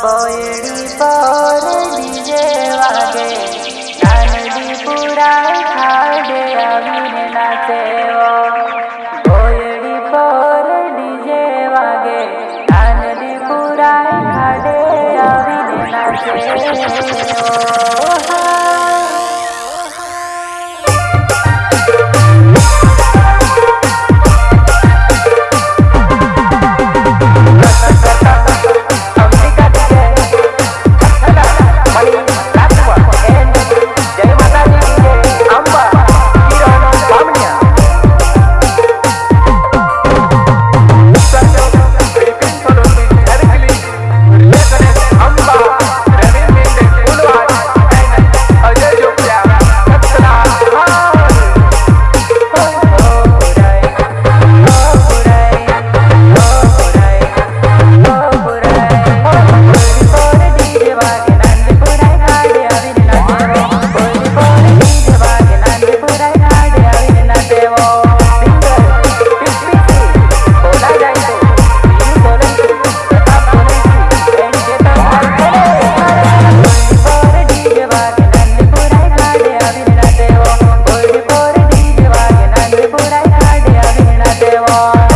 boy heart.